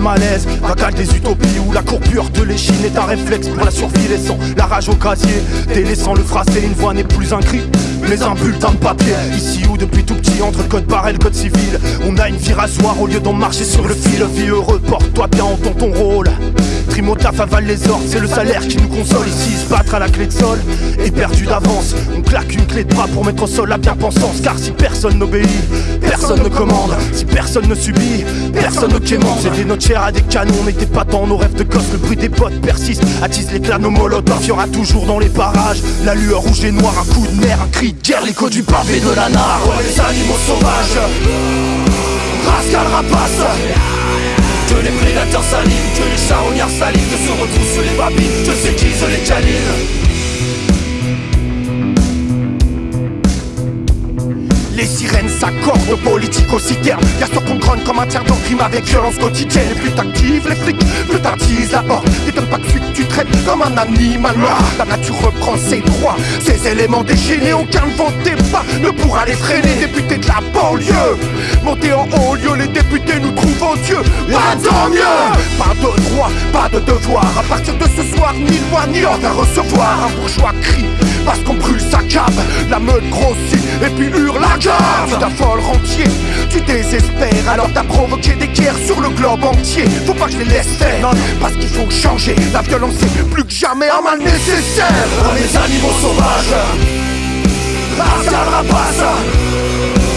malaise. Vagal des utopies où la courbure de l'échine est un réflexe pour la survie laissant la rage au casier Délaissant le phrasé, une voix n'est plus un cri mais un bulletin de papier. Ici où depuis tout petit entre le code barre et le code civil On a une vie rasoir au lieu d'en marcher sur le fil. Vie heureux, porte-toi bien en ton, rôle. Trimotaf avale les ordres, c'est le salaire qui nous console. Ici se battre à la clé de sol est perdu d'avance. On claque une clé de bras pour mettre au sol la bien-pensance Car si personne n'obéit, personne ne commande. Si personne ne subit, personne ne quémande C'était notre à des canons, on n'était pas dans nos rêves de gosse. Le bruit des potes persiste, attise l'éclat nos molotovs. Y'aura toujours dans les parages, la lueur rouge et noire Un coup de nerf, un cri de guerre, l'écho du pavé de la nare. Les animaux sauvages Rascal rapace. Que les prédateurs salivent, que les charognards salivent, que se retroussent les babines, que s'aiguisent les canines. Les sirènes s'accordent aux politiques aussi ternes Y'a ceux qu'on grogne comme un tiers d'en crime avec violence quotidienne. Plus t'actives les flics, plus t'attises la horde T'étonnes pas que tu traites comme un animal mort. La nature reprend ses droits, ses éléments déchaînés Aucun vent pas. Ne pourra les freiner. Députés de la banlieue, monter en haut lieu Les députés nous trouvent en Dieu, pas tant mieux. Pas de droit, pas de devoir. À partir de ce soir, ni loi ni ordre à recevoir. Un bourgeois crie parce qu'on brûle sa cave. La meute grossit et puis hurle gueule Tu t'affoles rentier, tu désespères Alors t'as provoqué des guerres sur le globe entier. Faut pas que je les laisse faire, non, parce qu'il faut changer. La violence est plus que jamais un mal nécessaire. On est animaux sauvages rapace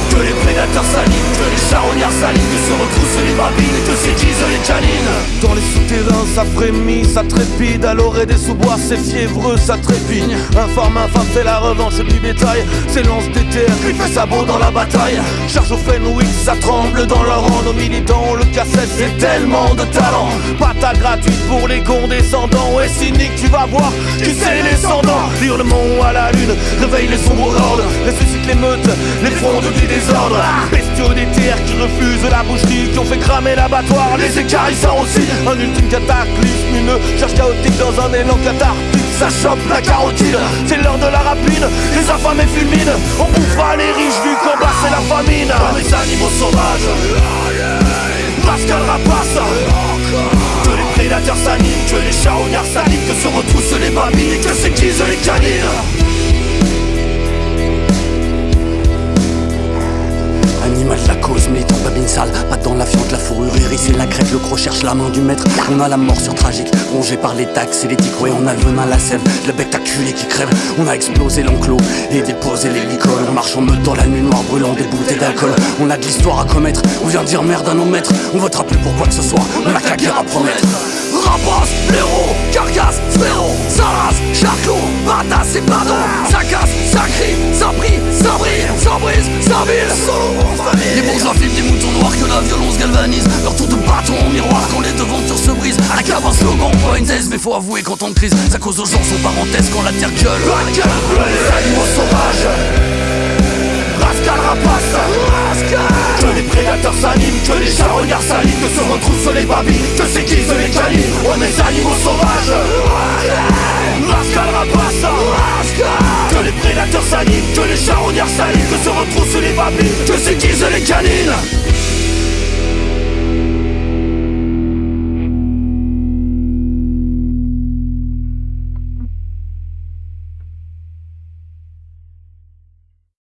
Que les prédateurs salivent, que les charognards salivent Que se retroussent les babines et que s'aiguisent les canines. Dans les souterrains ça frémit, ça trépide À l'orée des sous-bois c'est fiévreux, ça trépigne. Informe infâme fait la revanche du bétail S'élance des terres, griffe et sabot dans la bataille. Charge au Fenwick, ça tremble dans leur rang Nos militants, le cassette c'est tellement de talent. Pata gratuite pour les condescendants Ouais cynique tu vas voir, qui c'est les descendants Hurlement à la lune, réveille les sombres hordes Ressuscite les meutes, les frondes du désordre Bestiaux des qui refusent la boucherie Qui ont fait cramer l'abattoir, les écarissants aussi Un ultime cataclysme, une charge chaotique dans un élan cathartique. Ça chope la carotide, c'est l'heure de la rapine. Les affamés fulminent, on bouffera les riches vu qu'en c'est la famine. Dans les animaux sauvages Pascal rapace. Que les prédateurs s'animent, que les charognards salivent Que se retroussent les babines et que s'aiguisent les canines Animal de la cause, militant babine sale, pas dans la fiente, la fourrure irisée, la crête, le croc cherche la main du maître. On a la mort sur tragique, rongé par les taxes et les tics, ouais, on a le venin, la sève, le bec acculé qui crève. On a explosé l'enclos et déposé les licoles. On marche en meute dans la nuit noire, brûlant des bouteilles d'alcool. On a de l'histoire à commettre, on vient dire merde à nos maîtres. On votera plus pour quoi que ce soit, on a qu'à guerre à promettre. Rapace, blaireau, carcasse, sphéro, salas, charclot, batasse et pardon Ça casse, ça crie, ça brille, ça brille, Les bourgeois filment des moutons noirs que la violence galvanise. Leur tour de bâton en miroir quand les devantures se brisent. À la cave un slogan, pas une thèse mais faut avouer qu'en temps de crise Ça cause aux gens son parenthèse quand la terre gueule. La gueule, les animaux sauvages. Rascal rapace. Que les prédateurs s'animent, que les charognards salivent Que se retroussent les babines, que s'aiguisent les canines. On est animaux sauvages. Rascal. Rapace. Que les prédateurs s'animent, que les charognards salivent Que se retroussent les babines, que s'aiguisent les canines